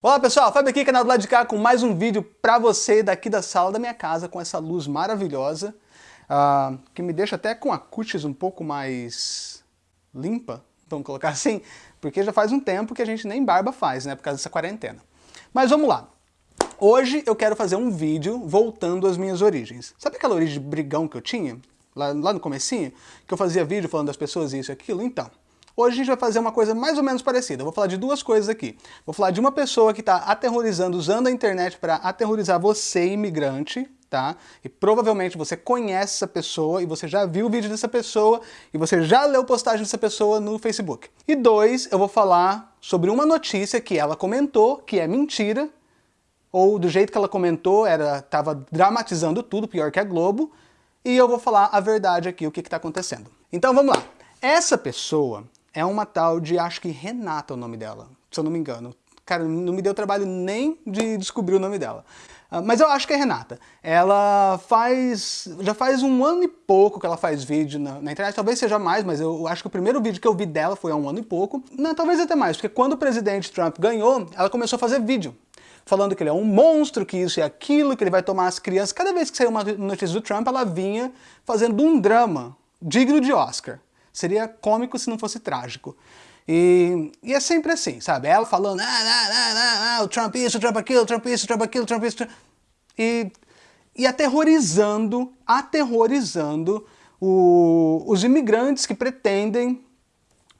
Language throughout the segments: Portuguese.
Olá pessoal, Fábio aqui, canal do lado de cá, com mais um vídeo pra você daqui da sala da minha casa, com essa luz maravilhosa, uh, que me deixa até com a cutis um pouco mais limpa, vamos colocar assim, porque já faz um tempo que a gente nem barba faz, né, por causa dessa quarentena. Mas vamos lá. Hoje eu quero fazer um vídeo voltando às minhas origens. Sabe aquela origem de brigão que eu tinha, lá, lá no comecinho? Que eu fazia vídeo falando das pessoas isso e aquilo? Então, Hoje a gente vai fazer uma coisa mais ou menos parecida. Eu vou falar de duas coisas aqui. Vou falar de uma pessoa que está aterrorizando, usando a internet para aterrorizar você, imigrante, tá? E provavelmente você conhece essa pessoa e você já viu o vídeo dessa pessoa e você já leu postagem dessa pessoa no Facebook. E dois, eu vou falar sobre uma notícia que ela comentou, que é mentira, ou do jeito que ela comentou, era tava dramatizando tudo, pior que a Globo, e eu vou falar a verdade aqui, o que está acontecendo. Então vamos lá. Essa pessoa, é uma tal de, acho que Renata é o nome dela, se eu não me engano. Cara, não me deu trabalho nem de descobrir o nome dela. Uh, mas eu acho que é Renata. Ela faz... já faz um ano e pouco que ela faz vídeo na, na, internet. Talvez seja mais, mas eu acho que o primeiro vídeo que eu vi dela foi há um ano e pouco. Não, talvez até mais, porque quando o presidente Trump ganhou, ela começou a fazer vídeo. Falando que ele é um monstro, que isso e aquilo, que ele vai tomar as crianças. Cada vez que saiu uma notícia do Trump, ela vinha fazendo um drama digno de Oscar. Seria cômico se não fosse trágico. E, e, é sempre assim, sabe? Ela falando, ah, ah, ah, ah, o Trump isso, o Trump aquilo, o Trump isso, o Trump aquilo, o Trump isso. E, e aterrorizando, aterrorizando o, os imigrantes que pretendem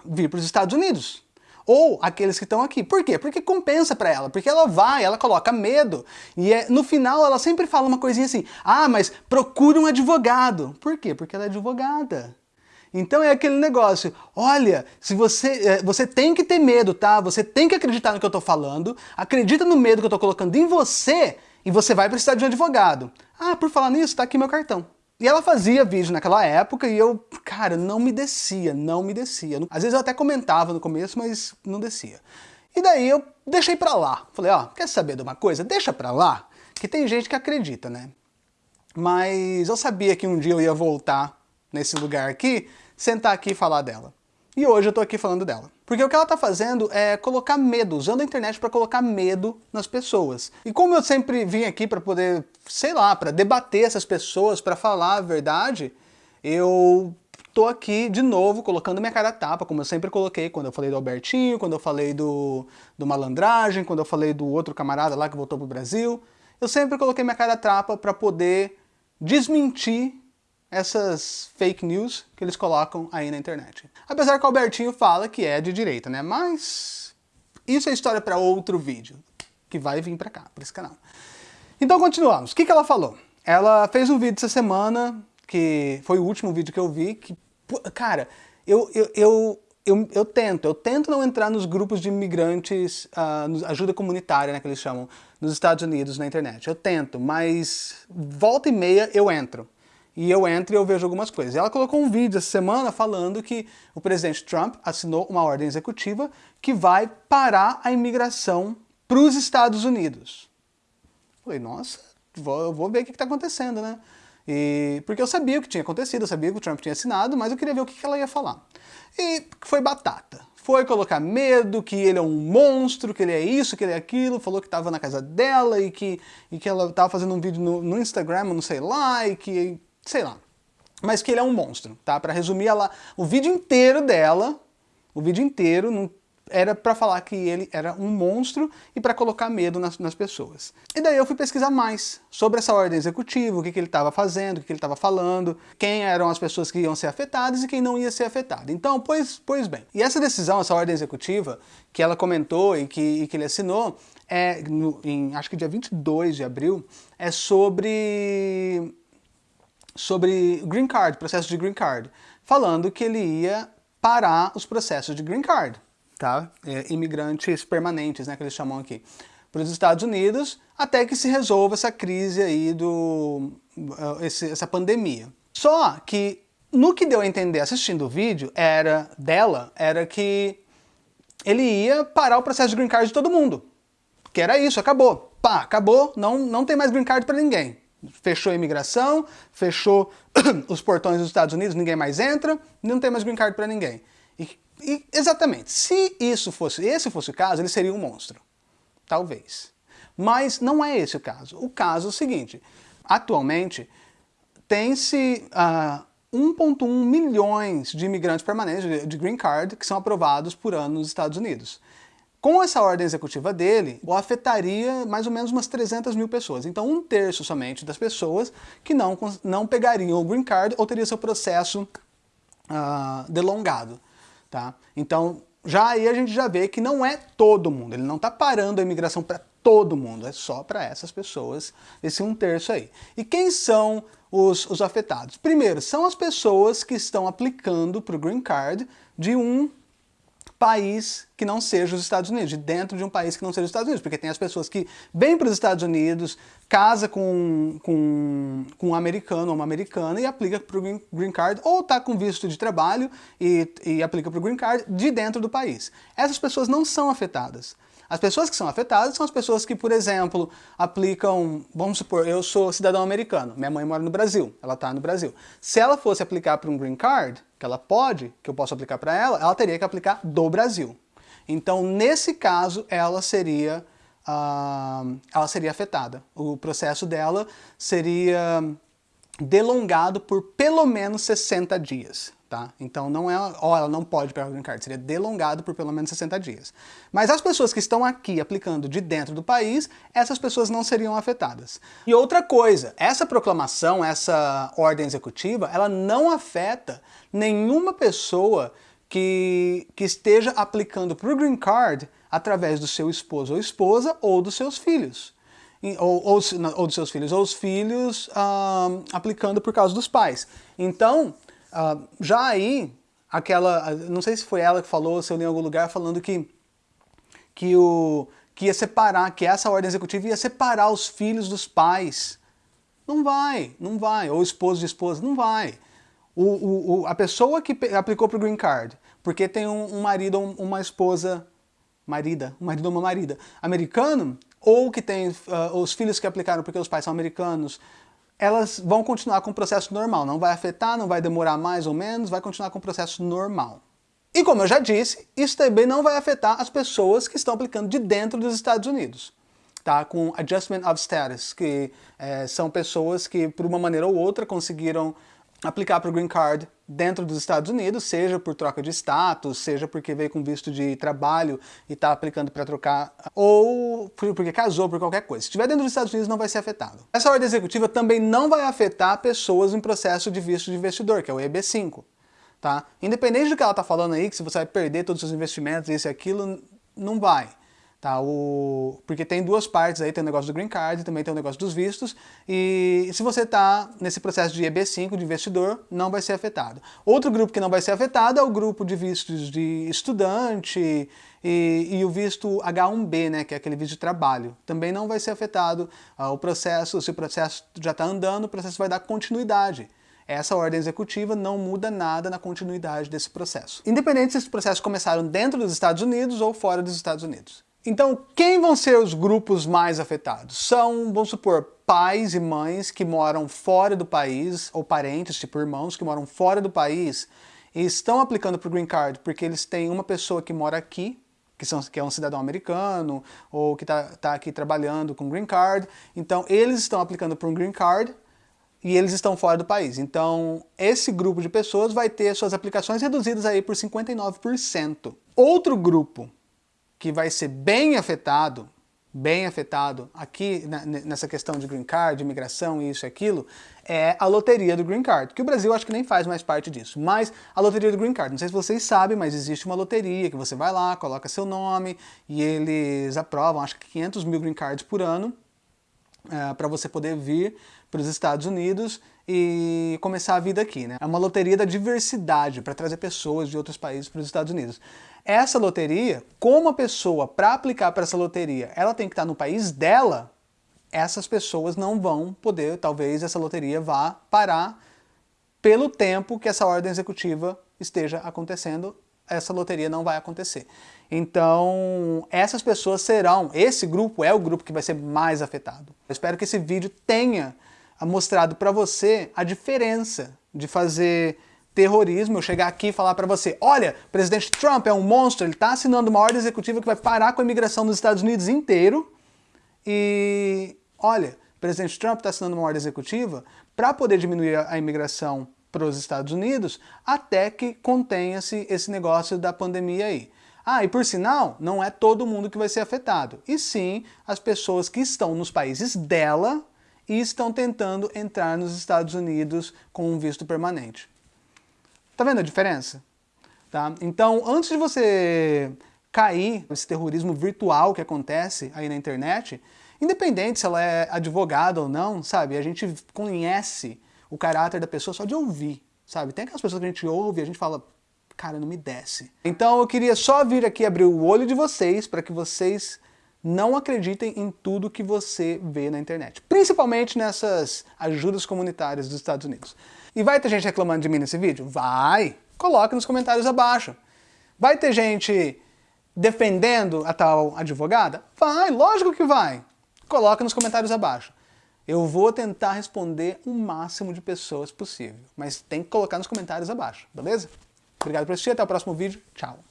vir para os Estados Unidos. Ou aqueles que estão aqui. Por quê? Porque compensa para ela. Porque ela vai, ela coloca medo. E é, no final ela sempre fala uma coisinha assim, ah, mas procura um advogado. Por quê? Porque ela é advogada. Então é aquele negócio, olha, se você, é, você tem que ter medo, tá? Você tem que acreditar no que eu tô falando, acredita no medo que eu tô colocando em você e você vai precisar de um advogado. Ah, por falar nisso, tá aqui meu cartão. E ela fazia vídeo naquela época e eu, cara, não me descia, não me descia. Às vezes eu até comentava no começo, mas não descia. E daí eu deixei pra lá. Falei, ó, quer saber de uma coisa? Deixa pra lá, que tem gente que acredita, né? Mas eu sabia que um dia eu ia voltar nesse lugar aqui, sentar aqui e falar dela. E hoje eu tô aqui falando dela. Porque o que ela tá fazendo é colocar medo, usando a internet para colocar medo nas pessoas. E como eu sempre vim aqui para poder, sei lá, para debater essas pessoas, para falar a verdade, eu tô aqui de novo colocando minha cara a tapa, como eu sempre coloquei quando eu falei do Albertinho, quando eu falei do, do Malandragem, quando eu falei do outro camarada lá que voltou pro Brasil. Eu sempre coloquei minha cara a tapa para poder desmentir essas fake news que eles colocam aí na internet. Apesar que o Albertinho fala que é de direita, né? Mas isso é história para outro vídeo, que vai vir para cá, para esse canal. Então continuamos. O que, que ela falou? Ela fez um vídeo essa semana, que foi o último vídeo que eu vi, que, cara, eu, eu, eu, eu, eu tento, eu tento não entrar nos grupos de imigrantes, uh, ajuda comunitária, né, que eles chamam, nos Estados Unidos na internet. Eu tento, mas volta e meia eu entro e eu entro e eu vejo algumas coisas. Ela colocou um vídeo essa semana falando que o presidente Trump assinou uma ordem executiva que vai parar a imigração para os Estados Unidos. Falei, nossa, vou, vou ver o que está acontecendo, né? E, porque eu sabia o que tinha acontecido, eu sabia que o Trump tinha assinado, mas eu queria ver o que, que ela ia falar. E foi batata. Foi colocar medo, que ele é um monstro, que ele é isso, que ele é aquilo, falou que estava na casa dela e que, e que ela estava fazendo um vídeo no, no Instagram, não sei lá, e que sei lá. Mas que ele é um monstro, tá? Para resumir, ela, o vídeo inteiro dela, o vídeo inteiro não, era para falar que ele era um monstro e para colocar medo nas, nas, pessoas. E daí eu fui pesquisar mais sobre essa ordem executiva, o que, que ele estava fazendo, o que, que ele estava falando, quem eram as pessoas que iam ser afetadas e quem não ia ser afetado. Então, pois, pois bem. E essa decisão, essa ordem executiva, que ela comentou e que, e que ele assinou, é, no, em acho que dia 22 de abril, é sobre sobre green card, processo de green card, falando que ele ia parar os processos de green card, tá? É, imigrantes permanentes, né, que eles chamam aqui, para os Estados Unidos, até que se resolva essa crise aí do uh, esse, essa pandemia. Só que no que deu a entender assistindo o vídeo era dela era que ele ia parar o processo de green card de todo mundo. Que era isso, acabou. Pá, acabou, não, não tem mais green card para ninguém. Fechou a imigração, fechou os portões dos Estados Unidos, ninguém mais entra, não tem mais green card para ninguém. E, e, exatamente, se isso fosse, esse fosse o caso, ele seria um monstro. Talvez. Mas não é esse o caso. O caso é o seguinte, atualmente tem-se uh, ah, 1.1 milhões de imigrantes permanentes de green card que são aprovados por ano nos Estados Unidos. Com essa ordem executiva dele, o afetaria mais ou menos umas 300 mil pessoas. Então um terço somente das pessoas que não, não pegariam o green card ou teria seu processo uh, delongado. Tá? Então já aí a gente já vê que não é todo mundo, ele não está parando a imigração para todo mundo, é só para essas pessoas, esse um terço aí. E quem são os, os afetados? Primeiro, são as pessoas que estão aplicando para o Green Card de um país que não seja os Estados Unidos, de dentro de um país que não seja os Estados Unidos, porque tem as pessoas que vêm para os Estados Unidos, casa com, com, com um americano ou uma americana e aplica para o green, Card, ou está com visto de trabalho e, e aplica para o Green Card de dentro do país. Essas pessoas não são afetadas. As pessoas que são afetadas são as pessoas que, por exemplo, aplicam, vamos supor, eu sou cidadão americano, minha mãe mora no Brasil, ela está no Brasil. Se ela fosse aplicar para um green card, que ela pode, que eu posso aplicar para ela, ela teria que aplicar do Brasil. Então, nesse caso, ela seria, uh, ela seria afetada. O processo dela seria delongado por pelo menos 60 dias. Tá? Então não é, ó, ela não pode pegar o green card, seria delongado por pelo menos 60 dias. Mas as pessoas que estão aqui aplicando de dentro do país, essas pessoas não seriam afetadas. E outra coisa, essa proclamação, essa ordem executiva, ela não afeta nenhuma pessoa que, que esteja aplicando para o green card através do seu esposo ou esposa ou dos seus filhos. Ou, ou, ou dos seus filhos, ou os filhos ah, aplicando por causa dos pais. Então, Uh, já aí, aquela, não sei se foi ela que falou, se eu li em algum lugar, falando que, que, o, que ia separar, que essa ordem executiva ia separar os filhos dos pais. Não vai, não vai. Ou esposo de esposa, não vai. O, o, o a pessoa que aplicou para o Green Card, porque tem um, um marido ou uma esposa, marida, um marido ou uma marida, americano, ou que tem uh, os filhos que aplicaram porque os pais são americanos, elas vão continuar com o processo normal, não vai afetar, não vai demorar mais ou menos, vai continuar com o processo normal. E como eu já disse, isso também não vai afetar as pessoas que estão aplicando de dentro dos Estados Unidos. Tá? Com Adjustment of Status, que é, são pessoas que por uma maneira ou outra conseguiram aplicar para o Green Card dentro dos Estados Unidos, seja por troca de status, seja porque veio com visto de trabalho e está aplicando para trocar, ou porque casou, por qualquer coisa. Se estiver dentro dos Estados Unidos, não vai ser afetado. Essa ordem executiva também não vai afetar pessoas em processo de visto de investidor, que é o EB5. Tá? Independente do que ela está falando aí, que se você vai perder todos os seus investimentos, isso e aquilo, não vai. Tá, o... Porque tem duas partes aí, tem o negócio do Green Card, também tem o negócio dos vistos, e se você está nesse processo de EB5, de investidor, não vai ser afetado. Outro grupo que não vai ser afetado é o grupo de vistos de estudante e, e o visto H1B, né, que é aquele visto de trabalho. Também não vai ser afetado ah, o processo, se o processo já está andando, o processo vai dar continuidade. Essa ordem executiva não muda nada na continuidade desse processo. Independente se esses processos começaram dentro dos Estados Unidos ou fora dos Estados Unidos. Então, quem vão ser os grupos mais afetados? São, vamos supor, pais e mães que moram fora do país, ou parentes, tipo irmãos, que moram fora do país e estão aplicando para o Green Card porque eles têm uma pessoa que mora aqui, que, são, que é um cidadão americano, ou que está tá aqui trabalhando com Green Card. Então, eles estão aplicando para um Green Card e eles estão fora do país. Então, esse grupo de pessoas vai ter suas aplicações reduzidas aí por 59%. Outro grupo que vai ser bem afetado, bem afetado aqui nessa questão de green card, de imigração, isso e aquilo, é a loteria do green card, que o Brasil acho que nem faz mais parte disso, mas a loteria do green card, não sei se vocês sabem, mas existe uma loteria que você vai lá, coloca seu nome e eles aprovam, acho que 500 mil green cards por ano, é, para você poder vir para os Estados Unidos e começar a vida aqui. Né? É uma loteria da diversidade, para trazer pessoas de outros países para os Estados Unidos. Essa loteria, como a pessoa, para aplicar para essa loteria, ela tem que estar no país dela, essas pessoas não vão poder, talvez essa loteria vá parar pelo tempo que essa ordem executiva esteja acontecendo, essa loteria não vai acontecer. Então, essas pessoas serão, esse grupo é o grupo que vai ser mais afetado. Eu espero que esse vídeo tenha mostrado para você a diferença de fazer terrorismo eu chegar aqui e falar para você, olha, o presidente Trump é um monstro, ele está assinando uma ordem executiva que vai parar com a imigração nos Estados Unidos inteiro e, olha, o presidente Trump está assinando uma ordem executiva para poder diminuir a imigração para os Estados Unidos até que contenha-se esse negócio da pandemia aí. Ah, e por sinal, não é todo mundo que vai ser afetado, e sim as pessoas que estão nos países dela e estão tentando entrar nos Estados Unidos com um visto permanente. Tá vendo a diferença? Tá? Então, antes de você cair nesse terrorismo virtual que acontece aí na internet, independente se ela é advogada ou não, sabe? A gente conhece o caráter da pessoa só de ouvir, sabe? Tem aquelas pessoas que a gente ouve e a gente fala, cara, não me desce. Então eu queria só vir aqui abrir o olho de vocês para que vocês não acreditem em tudo que você vê na internet. Principalmente nessas ajudas comunitárias dos Estados Unidos. E vai ter gente reclamando de mim nesse vídeo? Vai! Coloque nos comentários abaixo. Vai ter gente defendendo a tal advogada? Vai, lógico que vai. Coloque nos comentários abaixo. Eu vou tentar responder o máximo de pessoas possível, mas tem que colocar nos comentários abaixo, beleza? Obrigado por assistir, até o próximo vídeo. Tchau!